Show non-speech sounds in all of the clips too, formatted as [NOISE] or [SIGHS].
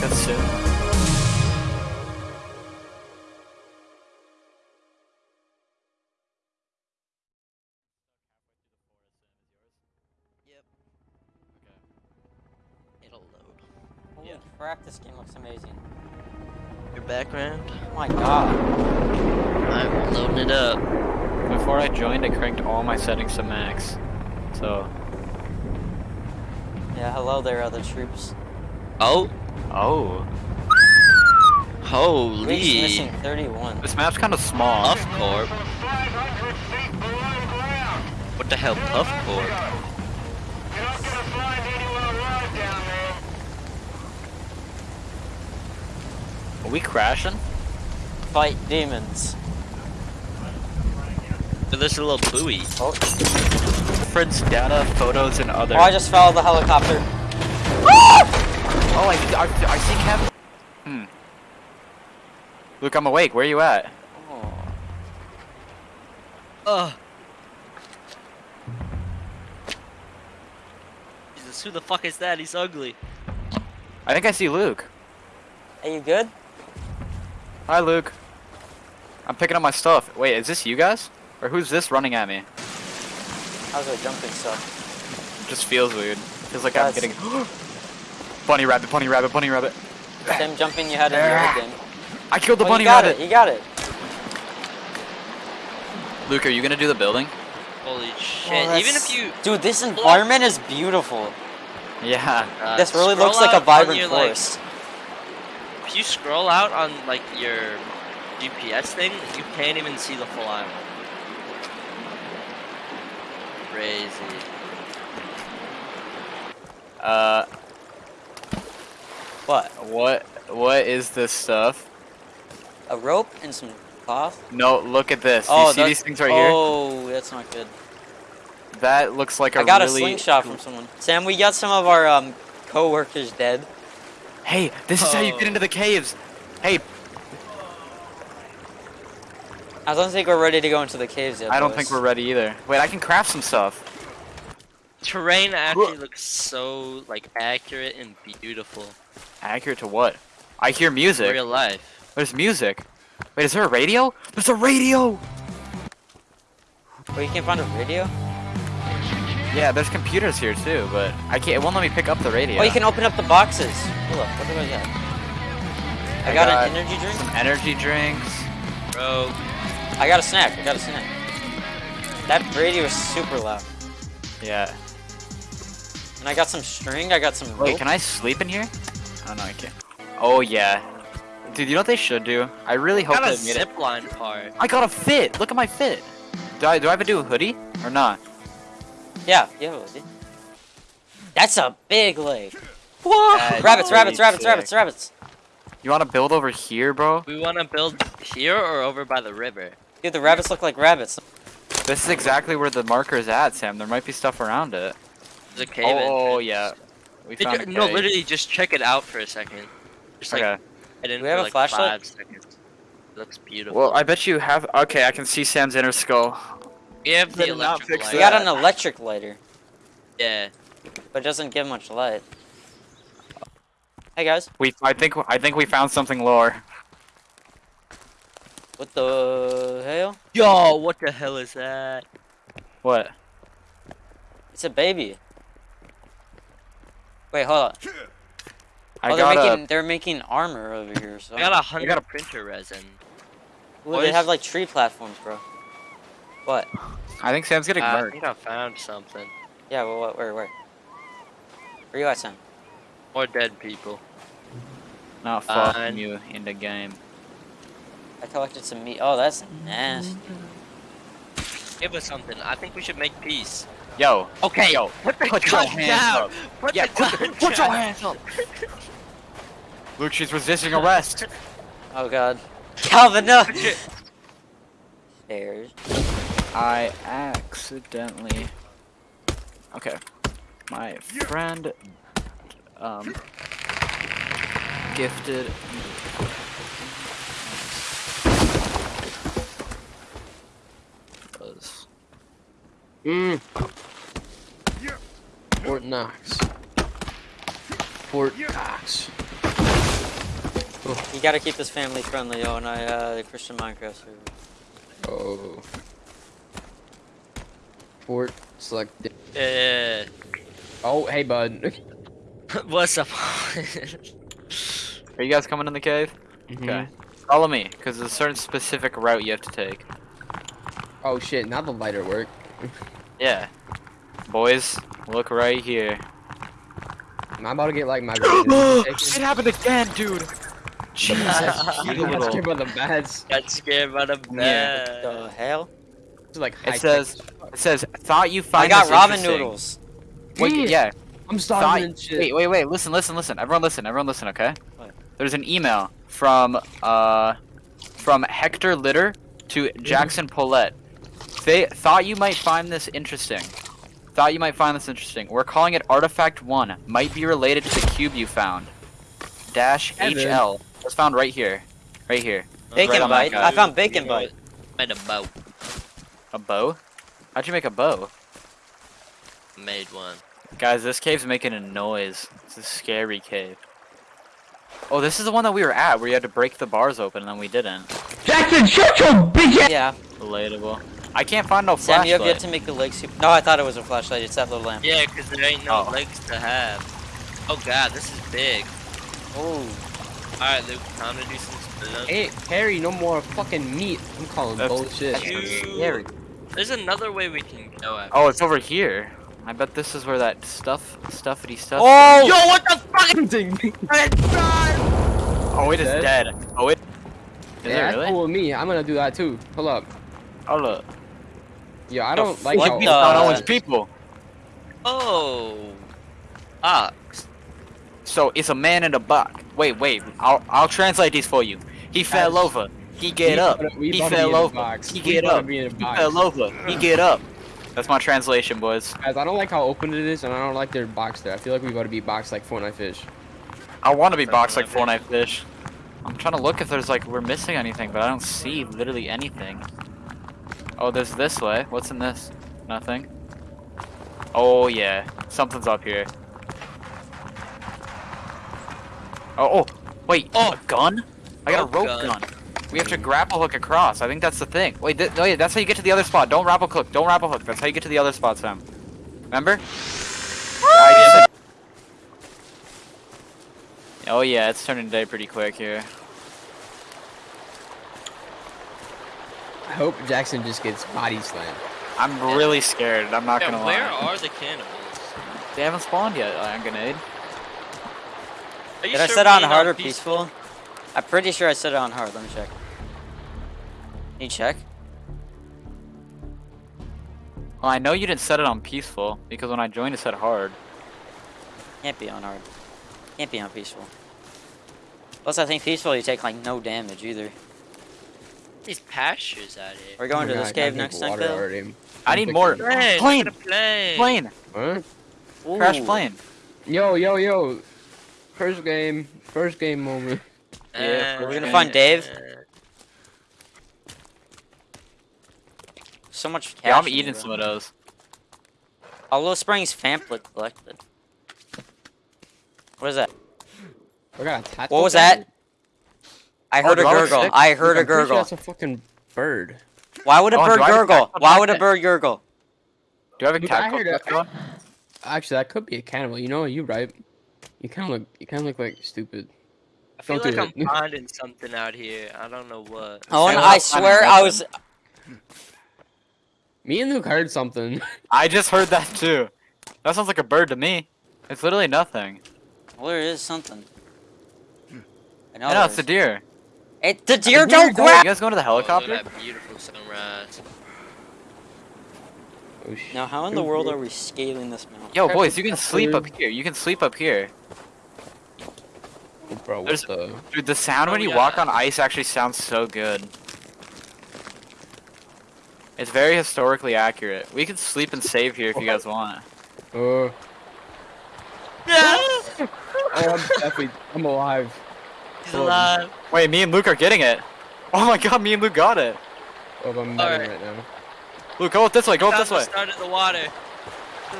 podcast soon. Yep. It'll. Holy crap, this game looks amazing. Your background? Oh my god. I'm loading it up. Before I joined, I cranked all my settings to max. So, Yeah, hello there, other troops. Oh, oh, holy. missing 31. this map's kind of small. Puff Corp. What the hell, Puff Corp? Are we crashing? Fight demons. There's a little buoy. Oh, Friends, data, photos, and other. oh I just fell the helicopter. Oh, I, I, I see Kevin. Hmm. Luke, I'm awake. Where are you at? Oh. Ugh. Jesus, who the fuck is that? He's ugly. I think I see Luke. Are you good? Hi, Luke. I'm picking up my stuff. Wait, is this you guys? Or who's this running at me? How's it jumping stuff? Just feels weird. Feels like That's- I'm getting. [GASPS] [GASPS] [GASPS] bunny rabbit, bunny rabbit, bunny rabbit. Same jumping you had in the old game. I killed the Oh, bunny you got rabbit. it, you got it. Luke, are you gonna do the building? Holy Oh, shit. Even if you. Dude, this environment is beautiful. Yeah. Uh, this really looks like a vibrant your, like- If you scroll out on like your GPS thing, you can't even see the full island. Crazy. Uh, What? what? What is this stuff? A rope and some cloth? No, look at this. oh, you see these things right here? Oh, that's not good. That looks like a I got really. a slingshot from someone. Sam, we got some of our um co-workers dead. Hey, this is how you Oh. get into the caves. Hey, I don't think we're ready to go into the caves yet. I don't boys. think we're ready either. Wait, I can craft some stuff. Terrain actually looks so like accurate and beautiful. Accurate to what? I hear music. Real life. There's music. Wait, is there a radio? There's a radio! Wait, you can't find a radio? Yeah, there's computers here too, but I can't. It won't let me pick up the radio. Oh, you can open up the boxes. Hold up, what do I got? I, I got, got an energy drink. some energy drinks. Bro, I got a snack. I got a snack. That radio is super loud. Yeah. And I got some string. I got some rope. Wait, can I sleep in here? Oh no, I can't. Oh yeah. Dude, you know what they should do? I really hope got a they made it. zip line part. I got a fit. Look at my fit. Do I do I have to do a hoodie or not? Yeah, yeah, dude. That's a big lake. That's Rabbits, rabbits, pretty rabbits, rabbits, rabbits. You want to build over here, bro? We want to build here or over by the river. Dude, the rabbits look like rabbits. This is exactly where the marker is at, Sam. There might be stuff around it. There's a cave oh entrance. yeah. We Did found you- a no, literally, just check it out for a second. Just like, Okay. I didn't we have for a like flashlight? five seconds. Looks beautiful. Well, I bet you have. Okay, I can see Sam's inner skull. we have the electric fix. We got an electric lighter, Yeah. but it doesn't give much light. Hey guys, We, I think, I think we found something lower. what the hell? Yo, what the hell is that? What? It's a baby. Wait, hold on. I oh, they're got making they're making armor over here. So. I got a hundred got a- printer resin. Ooh, they boys. have like tree platforms, bro. What? I think Sam's getting Uh, I think I found something. Yeah, well, what? Where? Where? Where you at, Sam? More dead people. Not fucking Fine. you in the game. I collected some meat. Oh, that's nasty. Give us something. I think we should make peace. Yo, Okay. yo, Put the put your hands down. up. Put Yeah, the put, gun put your hands up. [LAUGHS] Luke, she's resisting arrest. [LAUGHS] Oh God. Calvin, no. Put Stairs. I accidentally. Okay. My friend um gifted was Mm. Fort Knox. Fort Knox. You gotta keep this family friendly, yo, and I, uh, the Christian Minecraft server. Oh. Fort selected. Yeah. Oh, hey, bud. [LAUGHS] What's up? [LAUGHS] Are you guys coming in the cave? Mhm. Okay. Follow me, because there's a certain specific route you have to take. Oh shit! Now the lighter work. [LAUGHS] Yeah. Boys, look right here. I'm about to get like my. [GASPS] vision it happened again, dude. Jesus, [LAUGHS] I'm you not scared by the bats. Got scared by the Yeah. bed. The hell? It's like It says- It says, thought you find. I find got this ramen noodles. Wait, Damn. yeah. I'm Thought, starving and shit. wait, wait, wait. Listen, listen, listen. Everyone, listen. Everyone, listen. Okay. What? There's an email from uh from Hector Litter to Jackson Paulette. They thought you might find this interesting. Thought you might find this interesting. We're calling it Artifact One. Might be related to the cube you found. Dash Evan. HL. Was found right here. Right here. Bacon Right bite. I found bacon bite. Made a boat. A bow? How'd you make a bow? Made one. Guys, this cave's making a noise. It's a scary cave. Oh, this is the one that we were at, where you had to break the bars open, and then we didn't. Jackson, shut your bitch. Yeah. Relatable. I can't find no Sam, you have yet to make the leg soup. No, I thought it was a flashlight. It's that little lamp. Yeah, because there ain't no Oh. legs to have. Oh god, this is big. Oh. Alright, Luke, time to do some spin Hey, Harry, no more fucking meat. I'm calling That's- bullshit. that's scary. There's another way we can go at. Oh, it's over here. I bet this is where that stuff, stuffity stuff. Oh! Yo, what the fuck? [LAUGHS] Oh, it is Dead? dead. Oh, it. Is yeah, it that's really? cool with me. I'm gonna do that too. Hold up. Oh look. Yo, I don't like what how We the- found Uh, Owen's people. Oh. Ah. So it's a man in a box. Wait, wait. I'll I'll translate these for you. He fell Guys, over. He get we up. we He about to be fell over. He We get up. be in a He fell over. He get up. That's my translation, boys. Guys, I don't like how open it is, and I don't like their box there. I feel like we about to be boxed like Fortnite fish. I want to be boxed like Fortnite Fortnite fish. I'm trying to look if there's like we're missing anything, but I don't see literally anything. Oh, there's this way. What's in this? Nothing. Oh yeah, something's up here. Oh, oh, wait. Oh. a gun? I got Rope a rope gun. gun. We have to grapple hook across. I think that's the thing. Wait, th no, yeah, that's how you get to the other spot. Don't grapple hook. Don't grapple hook. That's how you get to the other spot, Sam. Remember? Ah! I just said- Oh yeah, it's turning day pretty quick here. Hope Jackson just gets body slammed. I'm really scared. I'm not Yeah, gonna where lie. are the cannibals? They haven't spawned yet, uh, Iron Grenade. Are you Did I set it on hard or peaceful? I'm pretty sure I set it on hard. Let me check. Can you check? Well, I know you didn't set it on peaceful because when I joined, it said hard. Can't be on hard. Can't be on peaceful. Plus, I think peaceful you take like no damage either. These pastures out here. We're going Oh to my this cave next time, water Phil. already. I need thinking- more. Plane, Plane! look at the plane. Plane! Huh? Crash plane. Yo, yo, yo. First game. First game moment. Yeah, Uh, we're gonna find Dave. uh, So much cash. Yeah, I'm eating some of bro. those. Hollow Springs pamphlet collected. What is that? I got a tattoo. What was that? I Oh, heard a do I look gurgle. sick? I heard a I'm pretty sure gurgle. That's a fucking bird. Why would a Oh, bird do a gurgle? Why would a bird gurgle? Do you have a Look, I tactical heard it. vest on? Actually, that could be a cannibal. You know, you right. You kind of look. You kind of look like stupid. I feel Don't like I'm [LAUGHS] finding something out here. I don't know what. Oh, and I I'm swear I was. Me and Luke heard something. [LAUGHS] I just heard that too. That sounds like a bird to me. It's literally nothing. Well, there is something. I know. No, there it's a deer. It, the deer deer don't don't- You guys going to the Oh, helicopter? that beautiful sunrise. oh, Now, how in the world are we scaling this mountain? Yo, boys, you can sleep up here. You can sleep up here. Oh, bro, what the? Dude, the sound Oh, when you yeah. walk on ice actually sounds so good. It's very historically accurate. We can sleep and save here if you guys want. Uh, Yeah, [LAUGHS] oh, I'm definitely. I'm alive. He's Oh, alive. Wait, me and Luke are getting it. Oh my god, me and Luke got it. Oh, I'm All right. right now. Luke, go up this way, go up this way. start of the water. [SIGHS]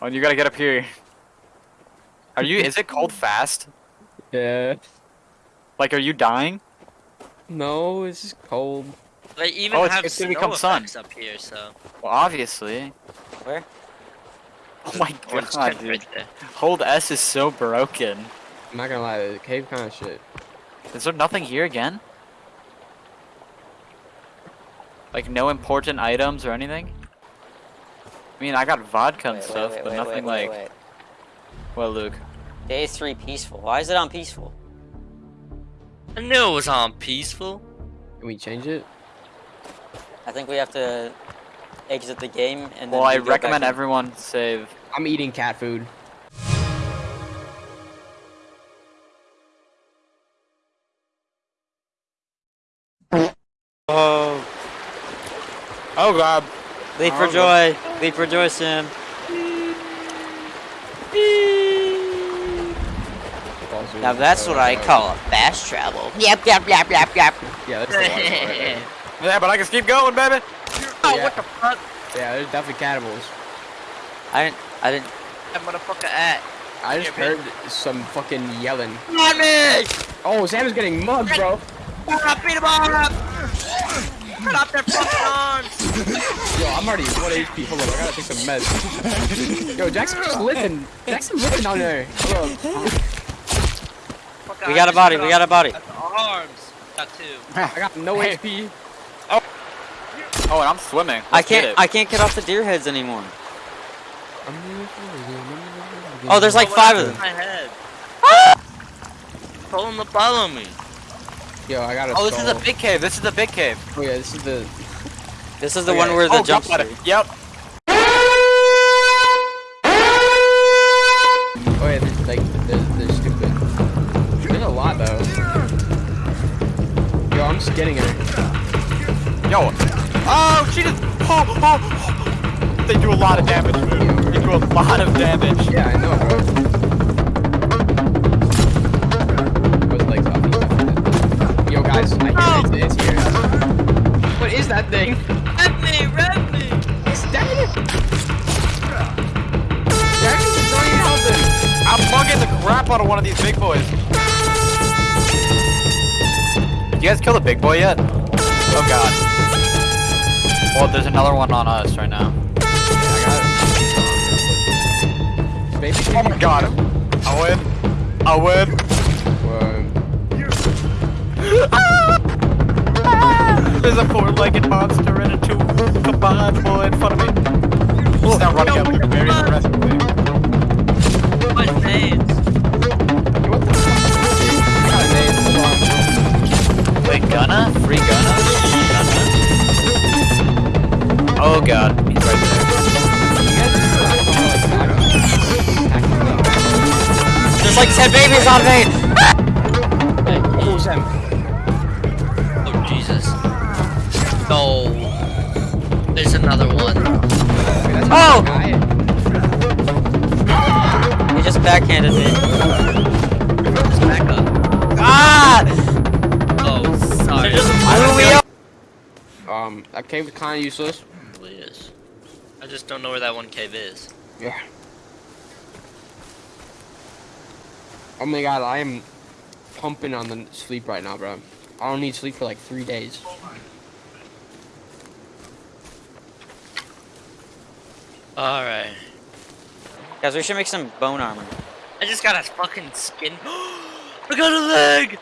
Oh, you gotta get up here. Are you, is it cold [LAUGHS] fast? Yeah. Like, are you dying? No, it's just cold. They even Oh, it's- have it's gonna snow become sun. up here, so. Well, obviously. Where? Oh my [LAUGHS] god, dude. Hold S is so broken. I'm not gonna lie, the cave kind of shit. Is there nothing here again? Like, no important items or anything? I mean, I got vodka and Wait, wait, stuff, wait, but wait, nothing wait, like. wait, wait. Well, Luke. Day three peaceful. Why is it on peaceful? I knew it was on peaceful. Can we change it? I think we have to exit the game and then. Well, I we go recommend everyone save. I'm eating cat food. Oh god. leap for Oh, joy! Leap for joy, Sim. Now that's what I call a fast travel. Yep, yep, yep, yep, yep. Yeah, that's the one. right. Yeah, but I can keep going, baby. Oh, Yeah. what the fuck? Yeah, there's definitely cannibals. I didn't. I didn't. That motherfucker at? I just Yeah, heard some fucking yelling. On me! Oh, Sam is getting mugged, bro. Beat him up! Cut off their fucking [LAUGHS] arms! Yo, I'm already 1 HP. Hold on, I gotta take some meds. Yo, Jackson's just living. Jackson's living down there. Fuck, We I got a body. We got a body. off Arms. Got two. I got no Hey. HP. Oh, oh, and I'm swimming. I Let's get can't. it. I can't get off the deer heads anymore. Oh, oh there's like Oh, five of them. My head. Told him to follow me. Yo, I got a Oh, this is the big cave. This is the big cave. Oh yeah, this is the. This is the Oh, one yeah. where the oh, jump Yep. Oh yeah, there's like they're, they're stupid. There's a lot though. Yo, I'm just getting her. Yo. Oh, she just. Oh, oh, oh. They do a lot of damage. They do a lot of damage. Yeah, I know, bro. Guys, I hear it. It's, it's here. What is that thing? Red me, red me! It's dead. Jackson's not even helping. I'm bugging the crap out of one of these big boys. Did you guys kill the big boy yet? Oh god. Well, there's another one on us right now. Baby, Oh my god. I win. I win. There's a four-legged monster and a two combined boy in front of me. He's now running up here very aggressively. My names. What the fuck? I got a name. Hold on. Wait, Gunna? Free Gunna? Gunna? Oh god, he's right There's like ten babies on me. Backhanded me. Just back up. Ah! Oh, sorry. They're just blew me up. Um, that cave is kind of useless. It really is. I just don't know where that one cave is. Yeah. Oh my god, I am pumping on the sleep right now, bro. I don't need sleep for like three days. Alright. Guys, we should make some bone armor. I just got a fucking skin. [GASPS] I got a leg!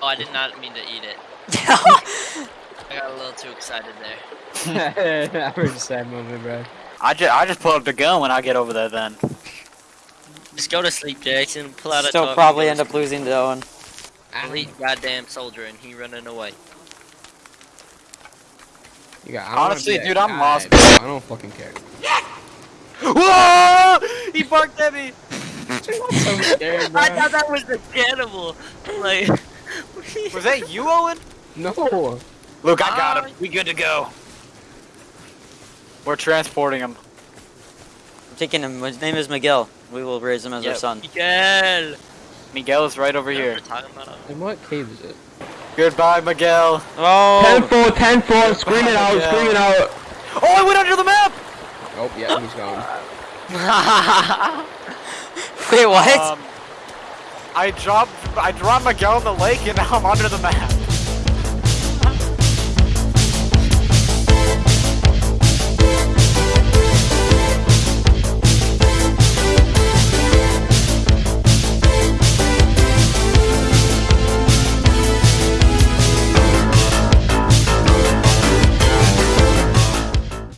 Oh, I did not mean to eat it. [LAUGHS] I got a little too excited there. [LAUGHS] I heard a sad moment, bro. I just, I just pull up the gun when I get over there then. Just go to sleep, Jackson. Pull out a Still tough probably end up losing to Owen. Elite goddamn soldier and he running away. You got, I don't wanna Honestly, dude, I'm guy, lost. I don't fucking care. Whoa! He barked at me! so scared, I thought that was the cannibal. Like, [LAUGHS] Was that you, Owen? No. Look, I got Ah. him. We good to go. We're transporting him. I'm taking him. His name is Miguel. We will raise him as our son. Miguel. Miguel is right over We're here. talking about him. And what cave is it? Goodbye, Miguel. Oh! 4, 10 4, scream it out, scream it out. Oh, I went under the map! Oh, yeah, he's gone. [LAUGHS] Wait, what? Um, I dropped I dropped Miguel in the lake and now I'm under the map.